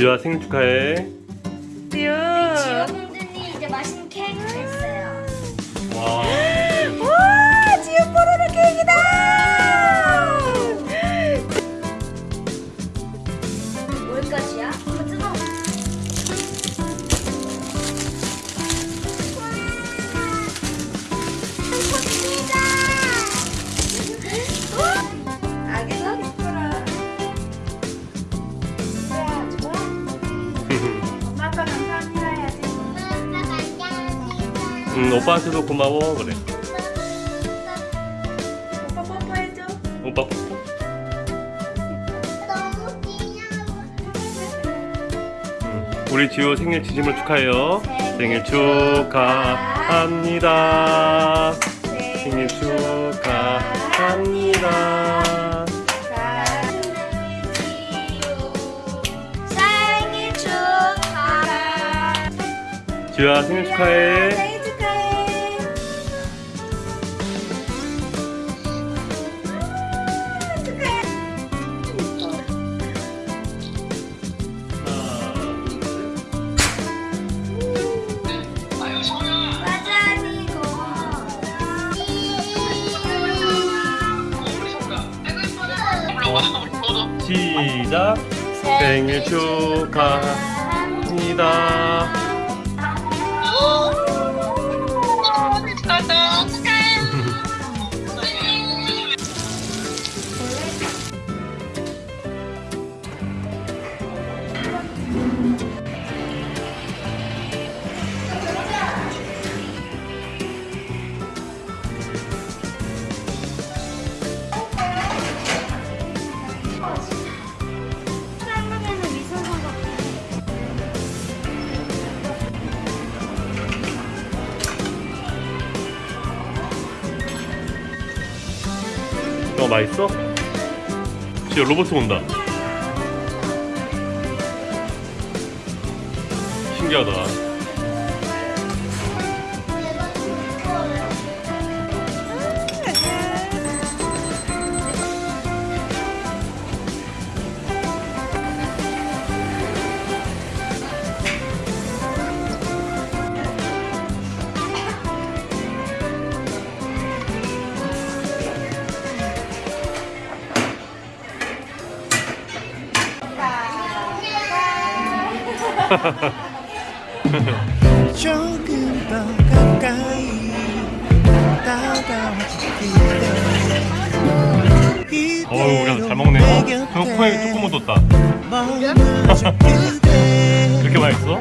지우야 생일 축하해. 지우. 응 오빠한테도 고마워 그래. 오빠 뽀뽀해줘. 오빠 뽀뽀. 응. 우리 지우 생일 진심으로 축하해요. 생일 축하합니다. 생일 축하합니다. 생일 축하. 지우야 생일 축하해. 생일 축하해. 시작. 생일 축하합니다. 어 맛있어? 지우 로봇 온다. 신기하다. 조금 더 가까이 다가와줄게 어우 우리 잘 먹네. 어? 형 코에 조금 묻었다. 이렇게 맛있어?